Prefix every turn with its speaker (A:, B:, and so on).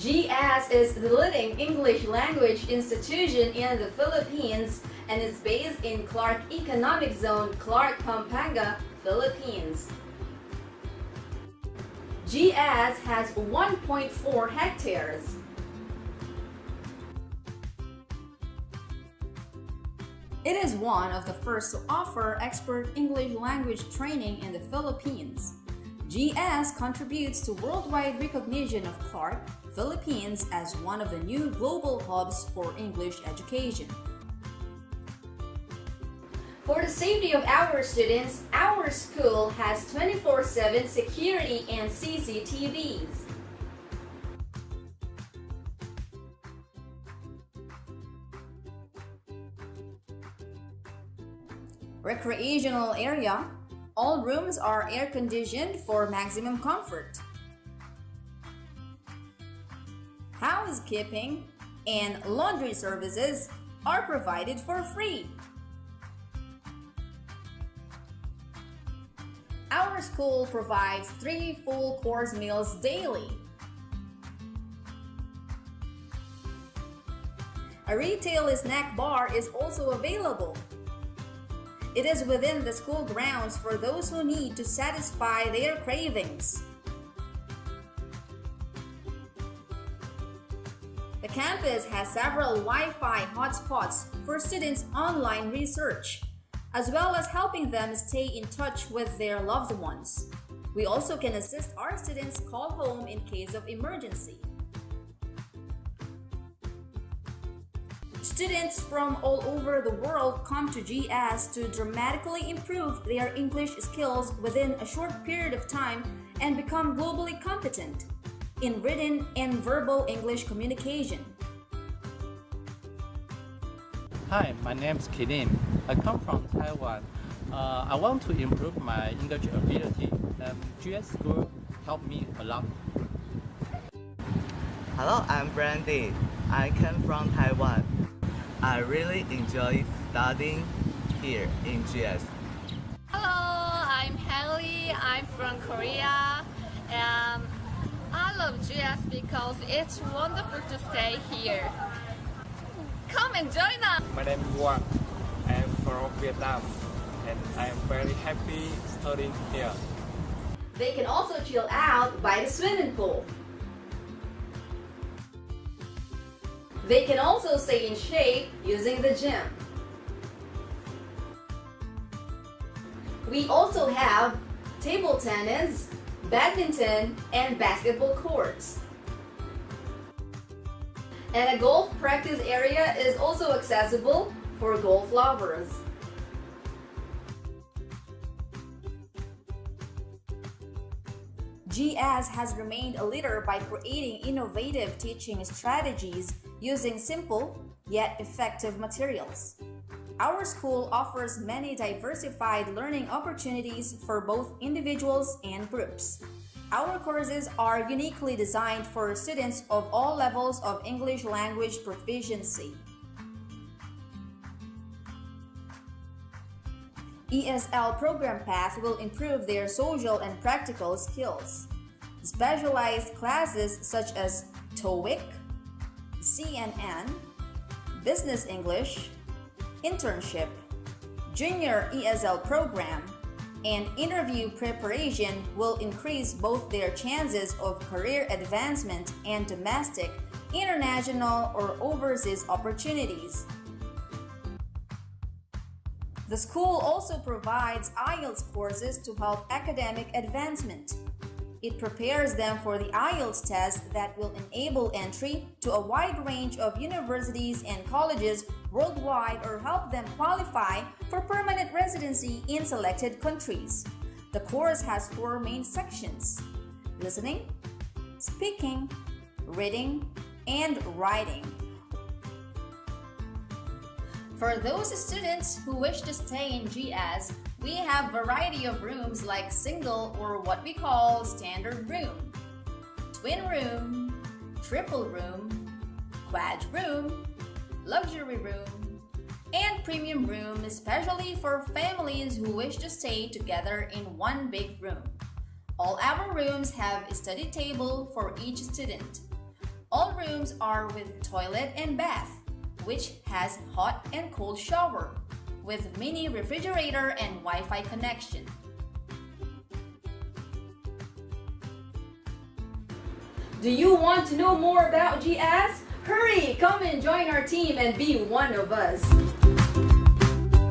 A: GS is the leading English language institution in the Philippines and is based in Clark Economic Zone, Clark, Pampanga, Philippines. GS has 1.4 hectares. It is one of the first to offer expert English language training in the Philippines. GS contributes to worldwide recognition of Clark, Philippines as one of the new global hubs for English education. For the safety of our students, our school has 24-7 security and CCTVs. Recreational area. All rooms are air-conditioned for maximum comfort. Housekeeping and laundry services are provided for free. Our school provides three full course meals daily. A retail snack bar is also available. It is within the school grounds for those who need to satisfy their cravings. The campus has several Wi-Fi hotspots for students' online research, as well as helping them stay in touch with their loved ones. We also can assist our students call home in case of emergency. Students from all over the world come to GS to dramatically improve their English skills within a short period of time and become globally competent in written and verbal English communication.
B: Hi, my name is Kilin. I come from Taiwan. Uh, I want to improve my English ability and GS School helped me a lot.
C: Hello, I'm Brandy. I come from Taiwan. I really enjoy studying here in GS.
D: Hello, I'm Haley. I'm from Korea. And I love GS because it's wonderful to stay here. Come and join us!
E: My name is Wang. I am from Vietnam and I am very happy studying here.
A: They can also chill out by the swimming pool. They can also stay in shape using the gym. We also have table tennis, badminton, and basketball courts. And a golf practice area is also accessible for golf lovers. GS has remained a leader by creating innovative teaching strategies using simple yet effective materials. Our school offers many diversified learning opportunities for both individuals and groups. Our courses are uniquely designed for students of all levels of English language proficiency. ESL program path will improve their social and practical skills. Specialized classes such as TOEIC, CNN, Business English, Internship, Junior ESL program, and interview preparation will increase both their chances of career advancement and domestic, international, or overseas opportunities. The school also provides IELTS courses to help academic advancement. It prepares them for the IELTS test that will enable entry to a wide range of universities and colleges worldwide or help them qualify for permanent residency in selected countries. The course has four main sections listening, speaking, reading, and writing. For those students who wish to stay in GS, we have variety of rooms like single or what we call standard room, twin room, triple room, quad room, luxury room, and premium room especially for families who wish to stay together in one big room. All our rooms have a study table for each student. All rooms are with toilet and bath, which has hot and cold shower, with mini refrigerator and Wi-Fi connection.
F: Do you want to know more about GS? Hurry, come and join our team and be one of us.